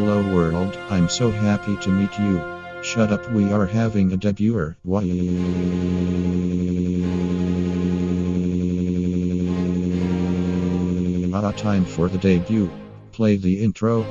Hello world, I'm so happy to meet you. Shut up, we are having a debuter. Why? Ah, time for the debut. Play the intro.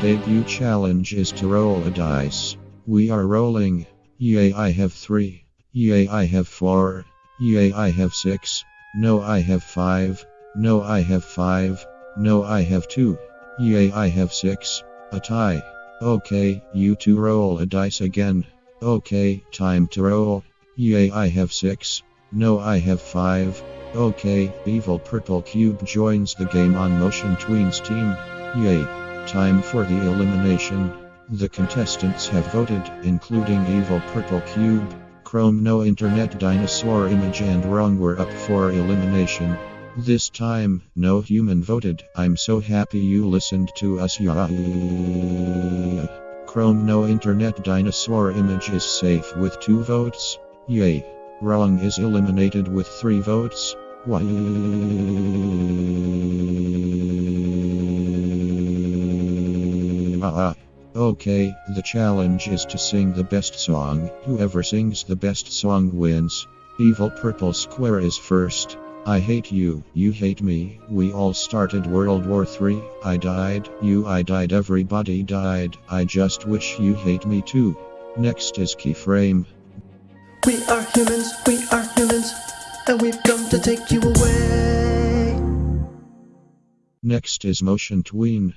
Debut challenge is to roll a dice. We are rolling. Yay, I have three. Yay, I have four. Yay, I have six. No, I have five. No, I have five. No, I have two. Yay, I have six. A tie. Okay, you two roll a dice again. Okay, time to roll. Yay, I have six. No, I have five. Okay, Evil Purple Cube joins the game on Motion Tweens team. Yay. Time for the elimination. The contestants have voted, including Evil Purple Cube, Chrome No Internet Dinosaur Image and Wrong were up for elimination. This time, no human voted. I'm so happy you listened to us. Chrome No Internet Dinosaur Image is safe with two votes. Yay. Wrong is eliminated with three votes. Ah, okay, the challenge is to sing the best song. Whoever sings the best song wins. Evil Purple Square is first. I hate you, you hate me. We all started World War 3. I died, you I died, everybody died. I just wish you hate me too. Next is Keyframe. We are humans, we are humans, and we've come to take you away. Next is Motion Tween.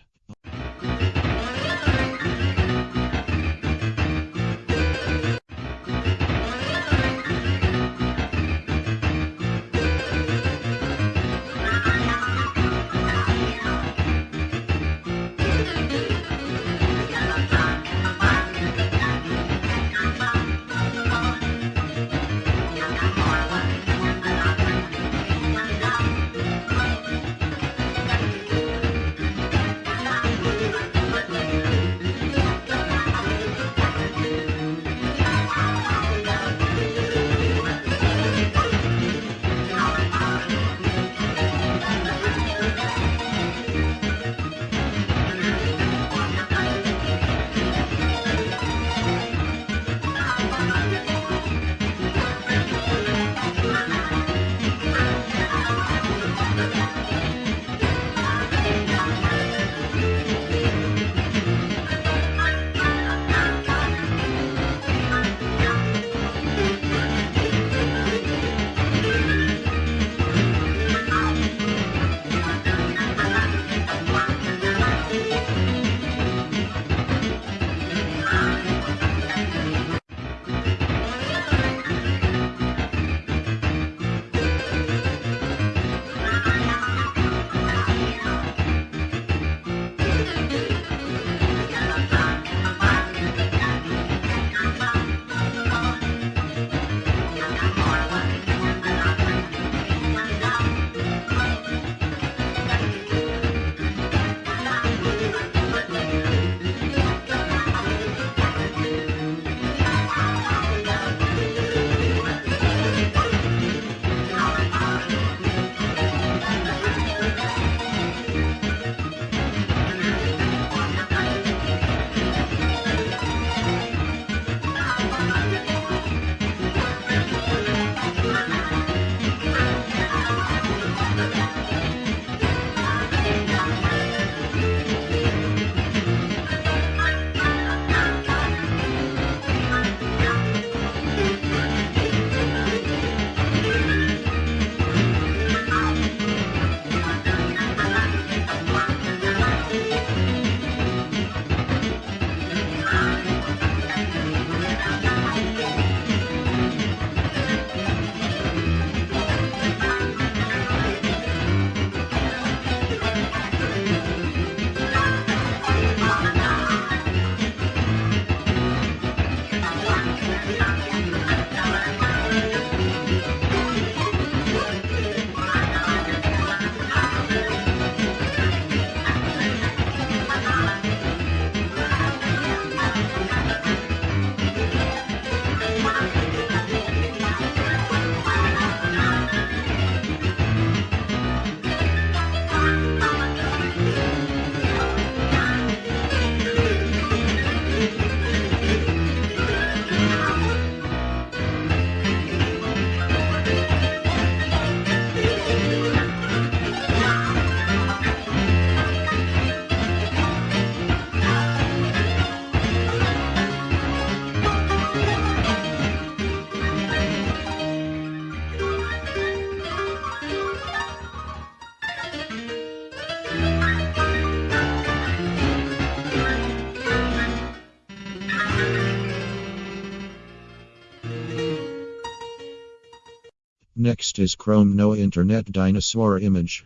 Next is Chrome No Internet Dinosaur Image.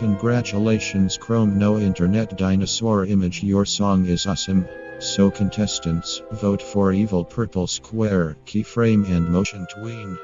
Congratulations Chrome No Internet Dinosaur Image Your song is awesome. So contestants, vote for Evil Purple Square, Keyframe and Motion Tween.